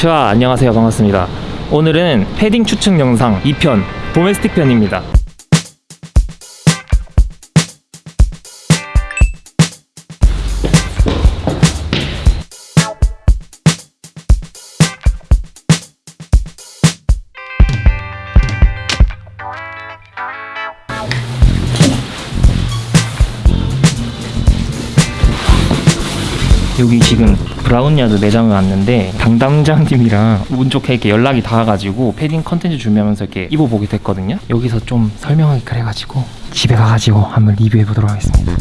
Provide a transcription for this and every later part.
자 안녕하세요. 반갑습니다. 오늘은 패딩 추측 영상 2편 도메스틱 편입니다 여기 지금 브라운야드 매장을 왔는데 담당자님이랑 운 좋게 이렇게 연락이 닿아가지고 패딩 컨텐츠 준비하면서 이렇게 입어보게 됐거든요. 여기서 좀 설명하기 그래가지고 집에 가가지고 한번 리뷰해보도록 하겠습니다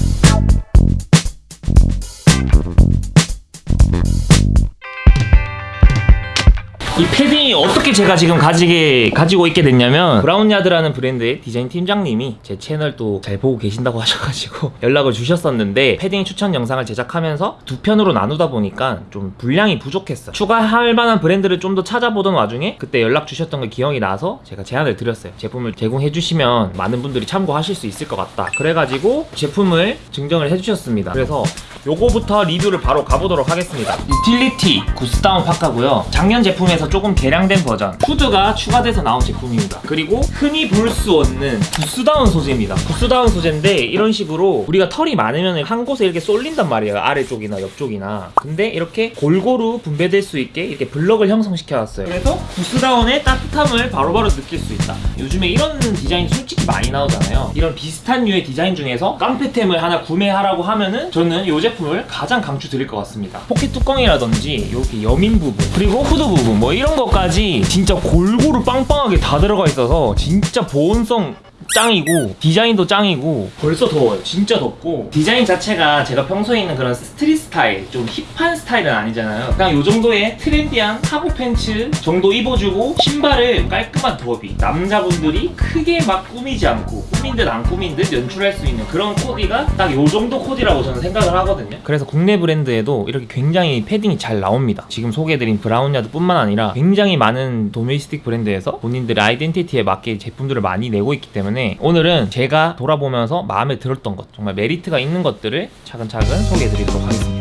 이 패딩이 어떻게 제가 지금 가지게 가지고 있게 됐냐면 브라운야드라는 브랜드의 디자인 팀장님이 제 채널 또 잘 보고 계신다고 하셔가지고 연락을 주셨었는데 패딩 추천 영상을 제작하면서 두 편으로 나누다 보니까 좀 분량이 부족했어요. 추가할 만한 브랜드를 좀 더 찾아보던 와중에 그때 연락 주셨던 게 기억이 나서 제가 제안을 드렸어요. 제품을 제공해 주시면 많은 분들이 참고하실 수 있을 것 같다. 그래가지고 제품을 증정을 해주셨습니다. 그래서 요거부터 리뷰를 바로 가보도록 하겠습니다. 유틸리티 구스다운 파카고요. 작년 제품에서 조금 개량된 버전. 후드가 추가돼서 나온 제품입니다. 그리고 흔히 볼 수 없는 구스다운 소재입니다. 구스다운 소재인데 이런 식으로 우리가 털이 많으면 한 곳에 이렇게 쏠린단 말이에요. 아래쪽이나 옆쪽이나. 근데 이렇게 골고루 분배될 수 있게 이렇게 블럭을 형성시켜놨어요. 그래서 구스다운의 따뜻함을 바로바로 느낄 수 있다. 요즘에 이런 디자인 솔직히 많이 나오잖아요. 이런 비슷한 류의 디자인 중에서 깡패템을 하나 구매하라고 하면은 저는 이 제품을 가장 강추 드릴 것 같습니다. 포켓 뚜껑이라든지 이렇게 여민 부분 그리고 후드 부분 뭐 이런 것까지 진짜 골고루 빵빵하게 다 들어가 있어서 진짜 보온성 짱이고 디자인도 짱이고. 벌써 더워요 진짜 덥고. 디자인 자체가 제가 평소에 입는 그런 street 스타일 좀 힙한 스타일은 아니잖아요. 그냥 요 정도의 trendy한 카고 팬츠 정도 입어주고 신발을 깔끔한 더비 남자분들이 크게 막 꾸미지 않고 꾸민 듯 안 꾸민 듯 연출할 수 있는 그런 코디가 딱 요 정도 코디라고 저는 생각을 하거든요. 그래서 국내 브랜드에도 이렇게 굉장히 패딩이 잘 나옵니다. 지금 소개해드린 브라운야드 뿐만 아니라 굉장히 많은 domestic 브랜드에서 본인들의 identity에 맞게 제품들을 많이 내고 있기 때문에 오늘은 제가 돌아보면서 마음에 들었던 것 정말 메리트가 있는 것들을 차근차근 소개해 드리도록 하겠습니다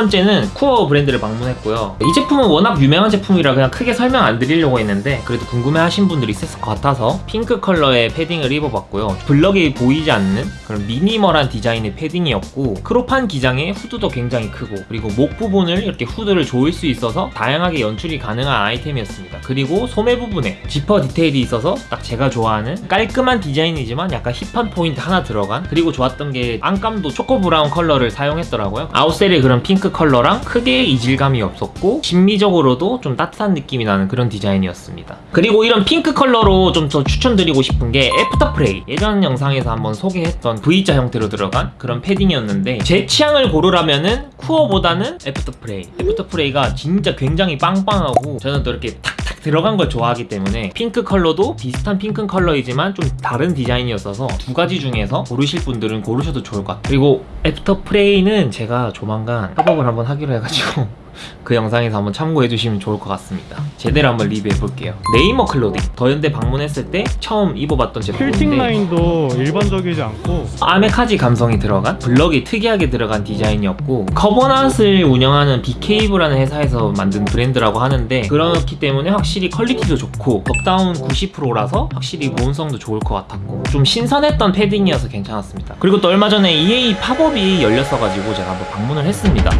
번째는 쿠어 브랜드를 방문했고요. 이 제품은 워낙 유명한 제품이라 그냥 크게 설명 안 드리려고 했는데 그래도 궁금해 하신 분들이 있을 것 같아서 핑크 컬러의 패딩을 입어봤고요. 블럭이 보이지 않는 그런 minimal한 디자인의 패딩이었고 crop한 기장에 후드도 굉장히 크고 그리고 목 부분을 이렇게 후드를 조일 수 있어서 다양하게 연출이 가능한 아이템이었습니다. 그리고 소매 부분에 지퍼 디테일이 있어서 딱 제가 좋아하는 깔끔한 디자인이지만 약간 힙한 포인트 하나 들어간 그리고 좋았던 게 안감도 초코 브라운 컬러를 사용했더라고요. outshell의 그런 핑크 컬러랑 크게 이질감이 없었고 심미적으로도 좀 따뜻한 느낌이 나는 그런 디자인이었습니다. 그리고 이런 핑크 컬러로 좀 더 추천드리고 싶은 게 애프터 프레이 예전 영상에서 한번 소개했던 V자 형태로 들어간 그런 패딩이었는데 제 취향을 고르라면 은 쿠어보다는 애프터 프레이 애프터 프레이가 진짜 굉장히 빵빵하고 저는 또 이렇게 탁 탁 들어간 걸 좋아하기 때문에 핑크 컬러도 비슷한 핑크 컬러이지만 좀 다른 디자인이었어서 두 가지 중에서 고르실 분들은 고르셔도 좋을 것 같아요. 그리고 애프터 프레이는 제가 조만간 협업을 한번 하기로 해가지고 그 영상에서 한번 참고해 주시면 좋을 것 같습니다. 제대로 한번 리뷰해 볼게요. 네이머 클로딩. 더현대 방문했을 때 처음 입어봤던 제품인데 퀼팅 라인도 일반적이지 않고 아메카지 감성이 들어간 블럭이 특이하게 들어간 디자인이었고 커버낫을 운영하는 BK브라는 회사에서 만든 브랜드라고 하는데 그렇기 때문에 확실히 퀄리티도 좋고 덕다운 90%라서 확실히 보온성도 좋을 것 같았고 좀 신선했던 패딩이어서 괜찮았습니다. 그리고 또 얼마 전에 EA 팝업이 열렸어가지고 제가 한번 방문을 했습니다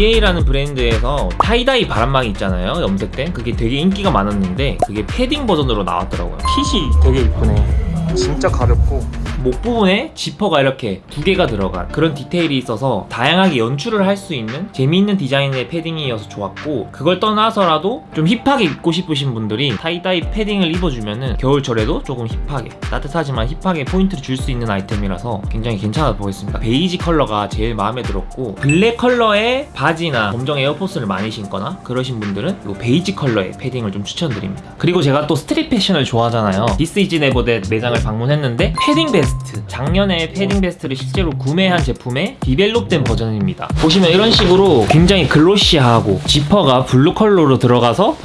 EA라는 브랜드에서 tie-dye 바람막이 있잖아요 염색된 그게 되게 인기가 많았는데 그게 패딩 버전으로 나왔더라고요. 핏이 되게 이쁘네. 진짜 가볍고 목 부분에 지퍼가 이렇게 두 개가 들어간 그런 디테일이 있어서 다양하게 연출을 할 수 있는 재미있는 디자인의 패딩이어서 좋았고 그걸 떠나서라도 좀 힙하게 입고 싶으신 분들이 tie-dye 패딩을 입어주면은 겨울철에도 조금 힙하게 따뜻하지만 힙하게 포인트를 줄 수 있는 아이템이라서 굉장히 괜찮아 보였습니다. 베이지 컬러가 제일 마음에 들었고 블랙 컬러의 바지나 검정 에어포스를 많이 신거나 그러신 분들은 이 베이지 컬러의 패딩을 좀 추천드립니다. 그리고 제가 또 street 패션을 좋아하잖아요. 디스 이즈 네버댓 매장을 방문했는데 패딩 베스트 베스트 작년에 패딩 베스트를 실제로 구매한 제품의 develop된 버전입니다. 보시면 이런 식으로 굉장히 glossy하고 지퍼가 블루 컬러로 들어가서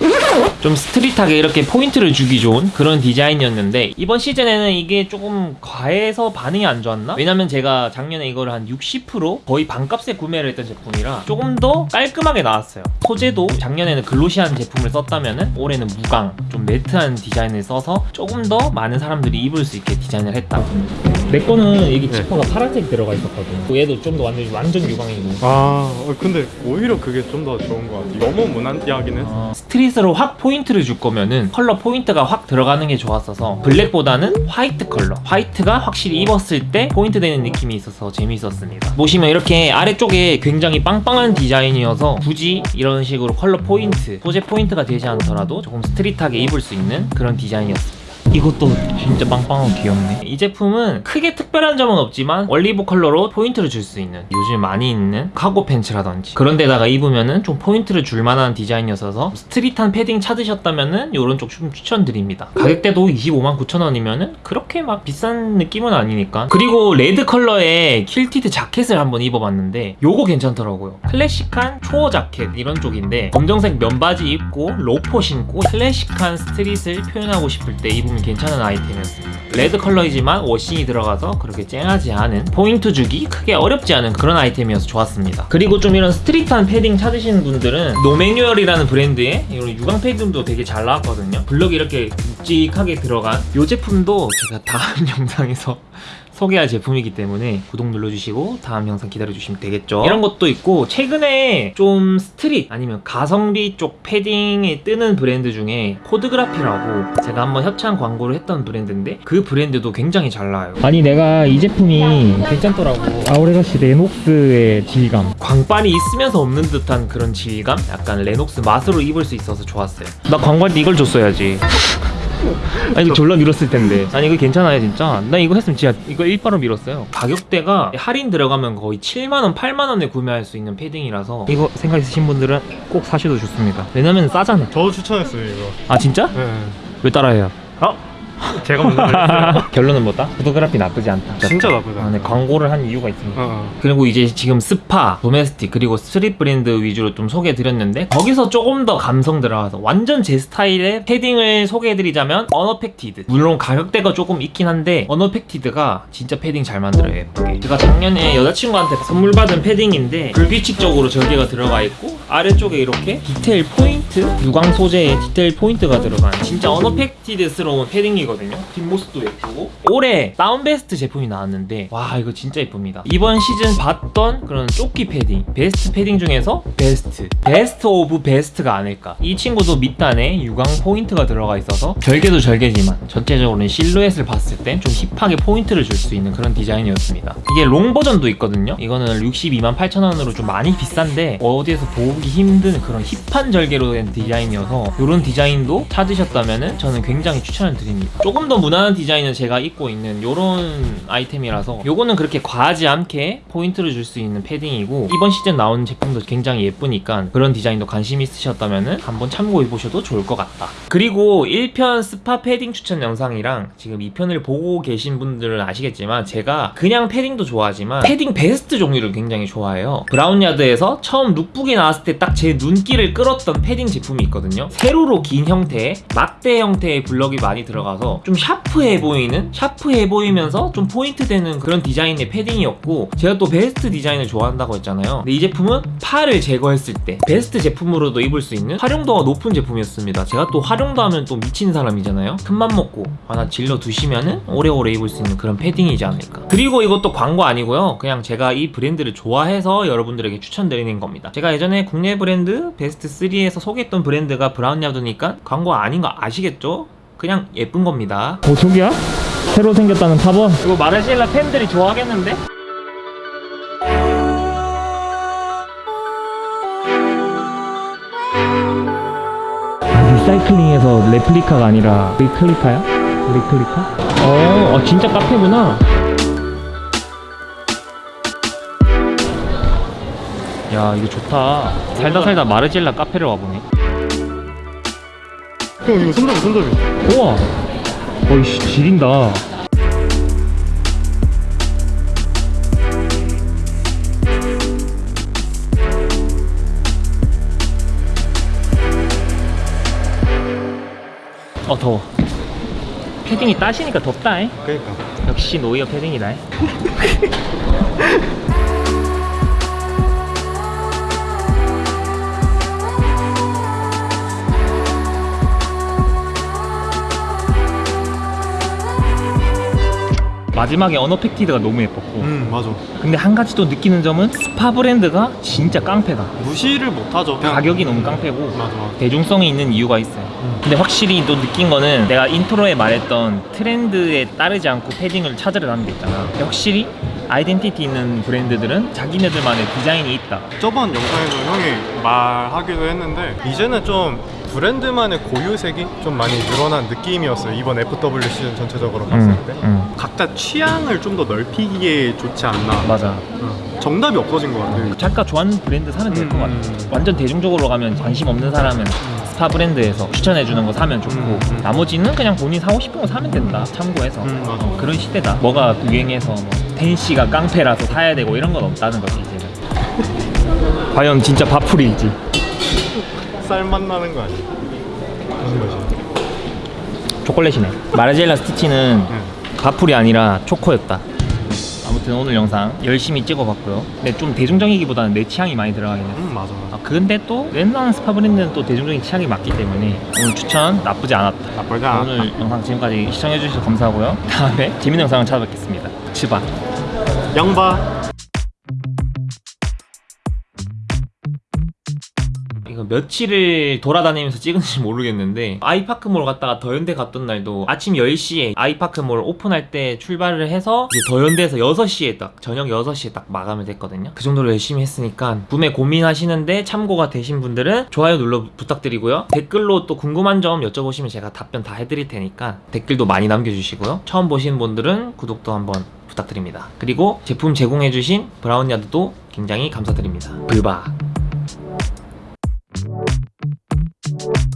좀 street하게 이렇게 포인트를 주기 좋은 그런 디자인이었는데 이번 시즌에는 이게 조금 과해서 반응이 안 좋았나? 왜냐면 제가 작년에 이걸 한 60% 거의 반값에 구매를 했던 제품이라 조금 더 깔끔하게 나왔어요. 소재도 작년에는 glossy한 제품을 썼다면은 올해는 무광 좀 matte한 디자인을 써서 조금 더 많은 사람들이 입을 수 있게 디자인을 했다 내 거는 여기 지퍼가 파란색 들어가 있었거든. 얘도 좀 더 완전 완전 유광이고. 아 어, 근데 오히려 그게 좀 더 좋은 것 같아. 너무 무난하긴 했어. 어, street으로 확 포인트를 줄 거면은 컬러 포인트가 확 들어가는 게 좋았어서 블랙보다는 화이트 컬러. 화이트가 확실히 입었을 때 포인트 되는 느낌이 있어서 재미있었습니다. 보시면 이렇게 아래쪽에 굉장히 빵빵한 디자인이어서 굳이 이런 식으로 컬러 포인트 소재 포인트가 되지 않더라도 조금 street하게 입을 수 있는 그런 디자인이었습니다 이것도 진짜 빵빵하고 귀엽네. 이 제품은 크게 특별한 점은 없지만 올리브 컬러로 포인트를 줄 수 있는 요즘 많이 입는 카고 팬츠라든지 그런 데다가 입으면은 좀 포인트를 줄 만한 디자인이었어서 street한 패딩 찾으셨다면은 요런 쪽 좀 추천드립니다. 가격대도 25만 9천 원이면은 그렇게 막 비싼 느낌은 아니니까. 그리고 레드 컬러의 quilted 자켓을 한번 입어봤는데 요거 괜찮더라고요. 클래식한 초어 자켓 이런 쪽인데 검정색 면바지 입고 로퍼 신고 클래식한 street을 표현하고 싶을 때 입으면 괜찮은 아이템이었습니다 레드 컬러이지만 washing이 들어가서 그렇게 쨍하지 않은 포인트 주기 크게 어렵지 않은 그런 아이템이어서 좋았습니다. 그리고 좀 이런 street한 패딩 찾으시는 분들은 No Manual이라는 브랜드의 이런 유광 패딩도 되게 잘 나왔거든요. 블럭이 이렇게 묵직하게 들어간 이 제품도 제가 다음 영상에서 소개할 제품이기 때문에 구독 눌러주시고 다음 영상 기다려주시면 되겠죠. 이런 것도 있고 최근에 좀 street 아니면 가성비 쪽 패딩이 뜨는 브랜드 중에 Codegraphy라고 제가 한번 협찬 광고를 했던 브랜드인데 그 브랜드도 굉장히 잘 나와요. 아니 내가 이 제품이 괜찮더라고. Our Legacy 레녹스의 질감. 광빨이 있으면서 없는 듯한 그런 질감? 약간 레녹스 맛으로 입을 수 있어서 좋았어요. 나때 이걸 줬어야지 아니 이거 졸라 밀었을 텐데 아니 이거 괜찮아요 진짜 나 이거 했으면 진짜 이거 일바로 밀었어요 가격대가 할인 들어가면 거의 7만원 8만원에 구매할 수 있는 패딩이라서 이거 생각 있으신 분들은 꼭 사셔도 좋습니다 왜냐면 싸잖아 저도 추천했어요 이거 아 진짜? 네. 왜 따라해요? 어? 제가 먼저 말했어요 결론은 뭐다? Codegraphy 나쁘지 않다 진짜 나쁘지 않다. 아, 네, 광고를 한 이유가 있습니다 어, 어. 그리고 이제 지금 SPA, domestic 그리고 street 브랜드 위주로 좀 소개해드렸는데 거기서 조금 더 감성 들어가서 완전 제 스타일의 패딩을 소개해드리자면 Unaffected 물론 가격대가 조금 있긴 한데 Unaffected가 진짜 패딩 잘 만들어요 예쁘게 제가 작년에 여자친구한테 선물 받은 패딩인데 불규칙적으로 절개가 들어가 있고 아래쪽에 이렇게 디테일 포인트 유광 소재의 디테일 포인트가 들어간 진짜 Unaffected스러운 패딩이 거든요. 뒷모습도 예쁘고. 올해 down vest 제품이 나왔는데 와 이거 진짜 예쁩니다. 이번 시즌 봤던 그런 조끼 패딩 vest 패딩 중에서 best best of best가 아닐까. 이 친구도 밑단에 유광 포인트가 들어가 있어서 절개도 절개지만 전체적으로는 실루엣을 봤을 때 좀 hip하게 포인트를 줄 수 있는 그런 디자인이었습니다. 이게 long 버전도 있거든요. 이거는 62만 8천 원으로 좀 많이 비싼데 어디에서 보기 힘든 그런 hip한 절개로 된 디자인이어서 이런 디자인도 찾으셨다면 저는 굉장히 추천을 드립니다 조금 더 무난한 디자인은 제가 입고 있는 이런 아이템이라서 요거는 그렇게 과하지 않게 포인트를 줄 수 있는 패딩이고 이번 시즌 나온 제품도 굉장히 예쁘니까 그런 디자인도 관심 있으셨다면 한번 참고해 보셔도 좋을 것 같다. 그리고 1편 스파 패딩 추천 영상이랑 지금 2편을 보고 계신 분들은 아시겠지만 제가 그냥 패딩도 좋아하지만 패딩 vest 종류를 굉장히 좋아해요. Brownyard에서 처음 lookbook이 나왔을 때 딱 제 눈길을 끌었던 패딩 제품이 있거든요. 세로로 긴 형태의 막대 형태의 블럭이 많이 들어가서 좀 샤프해 보이는 샤프해 보이면서 좀 포인트 되는 그런 디자인의 패딩이었고 제가 또 vest 디자인을 좋아한다고 했잖아요. 근데 이 제품은 팔을 제거했을 때 vest 제품으로도 입을 수 있는 활용도가 높은 제품이었습니다. 제가 또 활용도 하면 또 미친 사람이잖아요. 큰맘 먹고 하나 질러 두시면은 오래오래 입을 수 있는 그런 패딩이지 않을까. 그리고 이것도 광고 아니고요. 그냥 제가 이 브랜드를 좋아해서 여러분들에게 추천드리는 겁니다. 제가 예전에 국내 브랜드 베스트 3에서 소개했던 브랜드가 브라운 야드니까 광고 아닌 거 아시겠죠? 그냥 예쁜 겁니다 어 저기야? 새로 생겼다는 탑원? 이거 마르시엘라 팬들이 좋아하겠는데? 리사이클링에서 레플리카가 아니라 리클리카야? 리클리카? 어, 어, 진짜 카페구나. 야, 이거 좋다. 살다 살다 마르지엘라 카페를 와보네. 형 이거 손잡이 손잡이 우와. 어이씨 지린다. 어 더워. 패딩이 따시니까 덥다잉. 그니까. 역시 노이어 패딩이다. 마지막에 Unaffected가 너무 예뻤고 음 맞아 근데 한 가지 또 느끼는 점은 스파 브랜드가 진짜 깡패다 무시를 못하죠 가격이 너무 깡패고 맞아 맞아 대중성이 있는 이유가 있어요. 음. 근데 확실히 또 느낀 거는 내가 intro에 말했던 트렌드에 따르지 않고 패딩을 찾으려는 게 있잖아. 확실히 아이덴티티 있는 브랜드들은 자기네들만의 디자인이 있다. 저번 영상에서 형이 말하기도 했는데 이제는 좀 브랜드만의 고유색이 좀 많이 늘어난 느낌이었어요 이번 FW 시즌 전체적으로 봤을 음, 때 음. 각자 취향을 좀 더 넓히기에 좋지 않나 맞아. 어. 정답이 없어진 것 같아요 자기가 좋아하는 브랜드 사면 될것 음, 같아. 음. 완전 대중적으로 가면 관심 없는 사람은 스파 브랜드에서 추천해주는 거 사면 좋고 음, 음. 나머지는 그냥 본인 사고 싶은 거 사면 된다. 참고해서 음. 어, 그런 시대다. 뭐가 유행해서 뭐 텐시가 깡패라서 사야 되고 이런 건 없다는 거지 이제는. 과연 진짜 바풀일지. 쌀맛 나는 거 아니야? 무슨 맛이야? 초콜릿이네. 마르젤라 스티치는 응. 가풀이 아니라 초코였다. 아무튼 오늘 영상 열심히 찍어봤고요. 근데 좀 대중적이기보다는 내 취향이 많이 들어가긴 했어. 음 맞아 아, 근데 또 웬만한 스파 브랜드는 또 대중적인 취향이 맞기 때문에 오늘 추천 나쁘지 않았다. 나쁘지 않았다 오늘 영상 지금까지 시청해주셔서 감사하고요. 다음에 재밌는 영상을 찾아뵙겠습니다. 치바. 양바 이거 며칠을 돌아다니면서 찍은지 모르겠는데 아이파크몰 갔다가 더현대 갔던 날도 아침 10시에 아이파크몰 오픈할 때 출발을 해서 이제 더현대에서 6시에 딱 저녁 6시에 딱 마감이 됐거든요. 그 정도로 열심히 했으니까 구매 고민하시는데 참고가 되신 분들은 좋아요 눌러 부탁드리고요. 댓글로 또 궁금한 점 여쭤보시면 제가 답변 다 해드릴 테니까 댓글도 많이 남겨주시고요. 처음 보시는 분들은 구독도 한번 부탁드립니다. 그리고 제품 제공해주신 브라운야드도 굉장히 감사드립니다. 불바 you